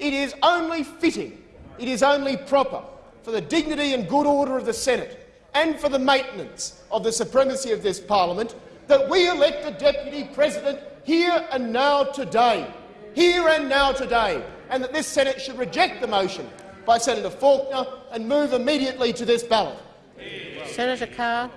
it is only fitting, it is only proper for the dignity and good order of the Senate and for the maintenance of the supremacy of this parliament that we elect a deputy president here and now today, here and now today, and that this Senate should reject the motion by Senator Faulkner and move immediately to this ballot. Senator Carr.